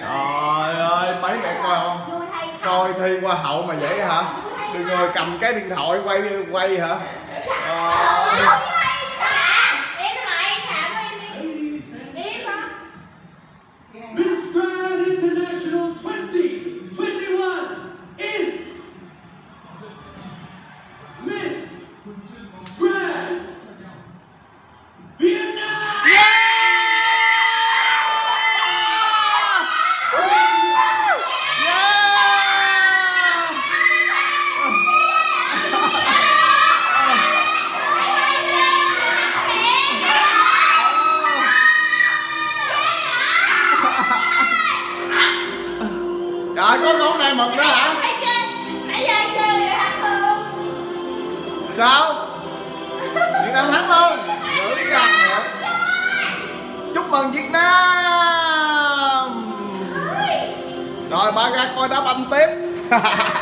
trời ơi mấy mẹ coi không coi thi hoa hậu mà vậy hả? Đừng ngồi cầm cái điện thoại quay quay hả? Không Miss trời có con này mừng đó hả? Nãy giờ anh chơi rồi hả Phương sao? Việt nam thắng luôn vậy chúc mừng việt nam. Rồi ba ra coi đá banh tiếp